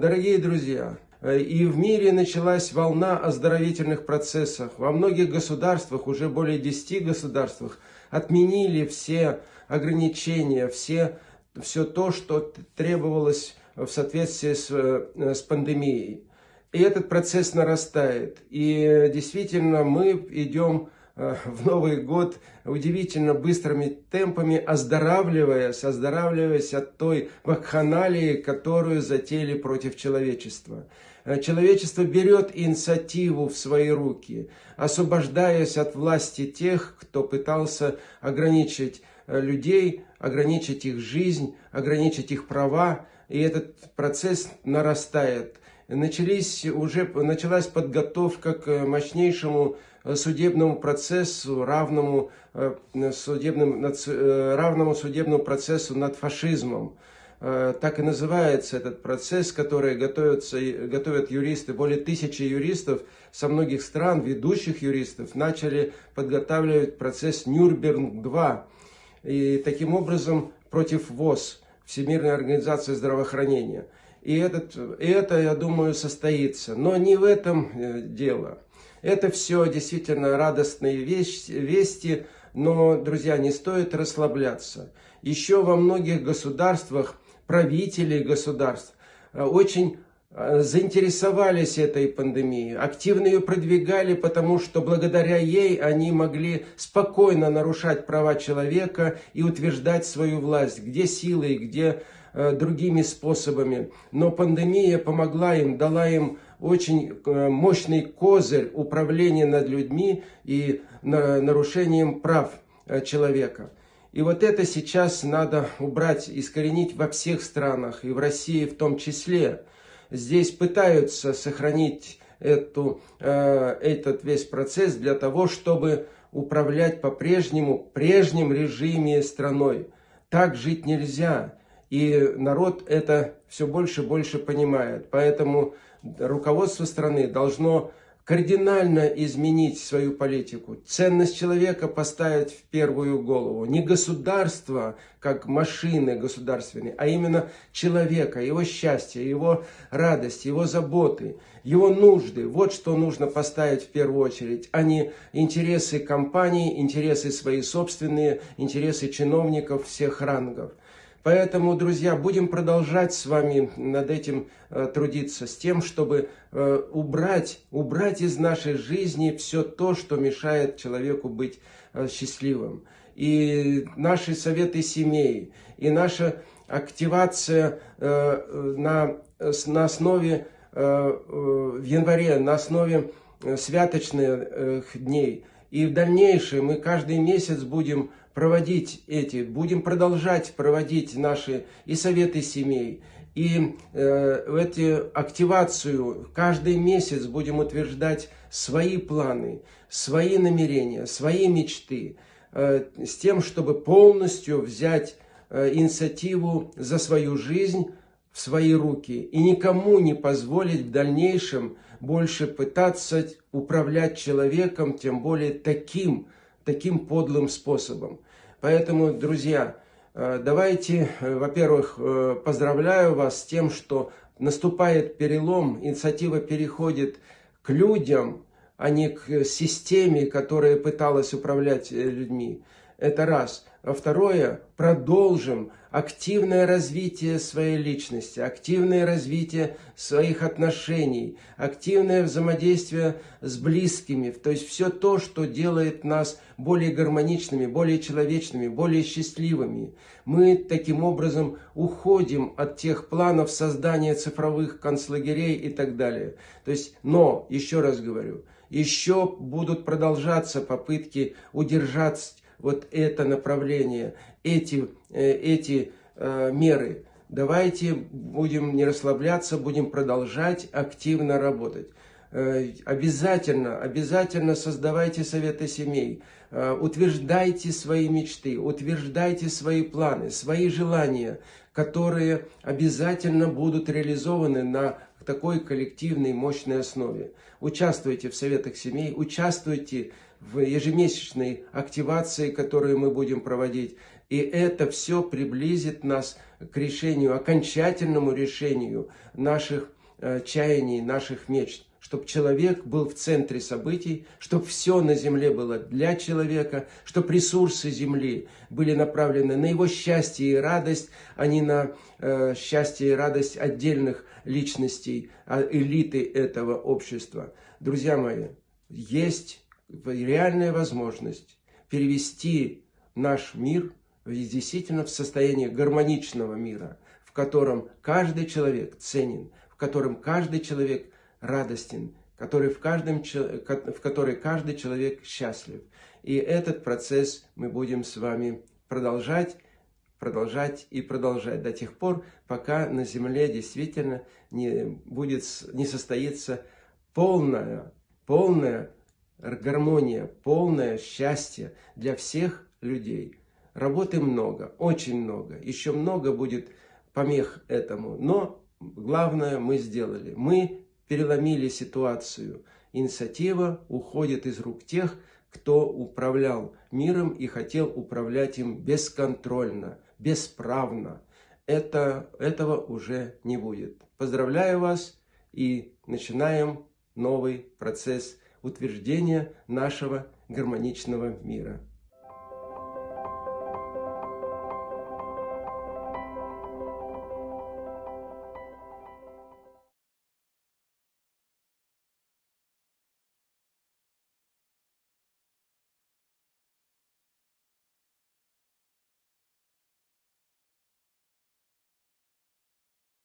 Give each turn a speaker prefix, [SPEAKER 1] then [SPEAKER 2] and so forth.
[SPEAKER 1] Дорогие друзья, э, и в мире началась волна оздоровительных процессов. Во многих государствах, уже более 10 государствах, отменили все ограничения, все, все то, что требовалось в соответствии с, э, с пандемией. И этот процесс нарастает. И действительно мы идем Э, в Новый год удивительно быстрыми темпами оздоравливаясь, оздоравливаясь от той вакханалии, которую затеяли против человечества. Э, человечество берет инициативу в свои руки, освобождаясь от власти тех, кто пытался ограничить э, людей, ограничить их жизнь, ограничить их права. И этот процесс нарастает. Начались, уже началась подготовка к мощнейшему судебному процессу, равному, э, судебным, э, равному судебному процессу над фашизмом. Э, так и называется этот процесс, который готовятся, готовят юристы. Более тысячи юристов со многих стран, ведущих юристов, начали подготавливать процесс Нюрнберг-2. И таким образом против ВОЗ, Всемирной организации здравоохранения. И, этот, и это, я думаю, состоится. Но не в этом дело. Это все действительно радостные вести, но, друзья, не стоит расслабляться. Еще во многих государствах, правители государств э, очень э, заинтересовались этой пандемией, активно ее продвигали, потому что благодаря ей они могли спокойно нарушать права человека и утверждать свою власть, где силой, где э, другими способами. Но пандемия помогла им, дала им очень э, мощный козырь управления над людьми и нарушением прав э, человека. И вот это сейчас надо убрать, искоренить во всех странах, и в России в том числе. Здесь пытаются сохранить эту, э, этот весь процесс для того, чтобы управлять по-прежнему, прежнем режиме страной. Так жить нельзя. И народ это все больше и больше понимает. Поэтому руководство страны должно кардинально изменить свою политику, ценность человека поставить в первую голову. Не государство, как машины государственные, а именно человека, его счастье, его радость, его заботы, его нужды. Вот что нужно поставить в первую очередь, а не интересы компании, интересы свои собственные, интересы чиновников всех рангов. Поэтому, друзья, будем продолжать с вами над этим э, трудиться, с тем, чтобы э, убрать, убрать из нашей жизни все то, что мешает человеку быть э, счастливым. И наши советы семей, и наша активация на, на основе, в январе, на основе святочных дней. И в дальнейшем мы каждый месяц будем проводить эти, будем продолжать проводить наши и советы семей, и э, эти активацию. Каждый месяц будем утверждать свои планы, свои намерения, свои мечты, э, с тем, чтобы полностью взять э, инициативу за свою жизнь в свои руки и никому не позволить в дальнейшем больше пытаться управлять человеком, тем более таким, таким подлым способом. Поэтому, друзья, э, давайте, э, во-первых, э, поздравляю вас с тем, что наступает перелом, инициатива переходит к людям, а не к системе, которая пыталась управлять людьми. Это раз. А второе, продолжим активное развитие своей личности, активное развитие своих отношений, активное взаимодействие с близкими. То есть все то, что делает нас более гармоничными, более человечными, более счастливыми. Мы таким образом уходим от тех планов создания цифровых концлагерей и так далее. То есть, но, еще раз говорю, еще будут продолжаться попытки удержать вот это направление, эти, э, эти э, меры. Давайте будем не расслабляться, будем продолжать активно работать. Э, обязательно, обязательно создавайте советы семей, утверждайте свои мечты, утверждайте свои планы, свои желания, которые обязательно будут реализованы на такой коллективной мощной основе. Участвуйте в советах семей, участвуйте в ежемесячной активации, которую мы будем проводить. И это все приблизит нас к решению, окончательному решению наших э, чаяний, наших мечт чтобы человек был в центре событий, чтобы все на земле было для человека, чтобы ресурсы земли были направлены на его счастье и радость, а не на э, счастье и радость отдельных личностей, а элиты этого общества. Друзья мои, есть реальная возможность перевести наш мир действительно в состояние гармоничного мира, в котором каждый человек ценен, в котором каждый человек радостен, который в, каждом, в которой каждый человек счастлив. И этот процесс мы будем с вами продолжать, продолжать и продолжать до тех пор, пока на Земле действительно не, будет, не состоится полная, полная гармония, полное счастье для всех людей. Работы много, очень много, еще много будет помех этому, но главное мы сделали. Мы переломили ситуацию. Инициатива уходит из рук тех, кто управлял миром и хотел управлять им бесконтрольно, бесправно. Это, этого уже не будет. Поздравляю вас и начинаем новый процесс утверждения нашего гармоничного мира.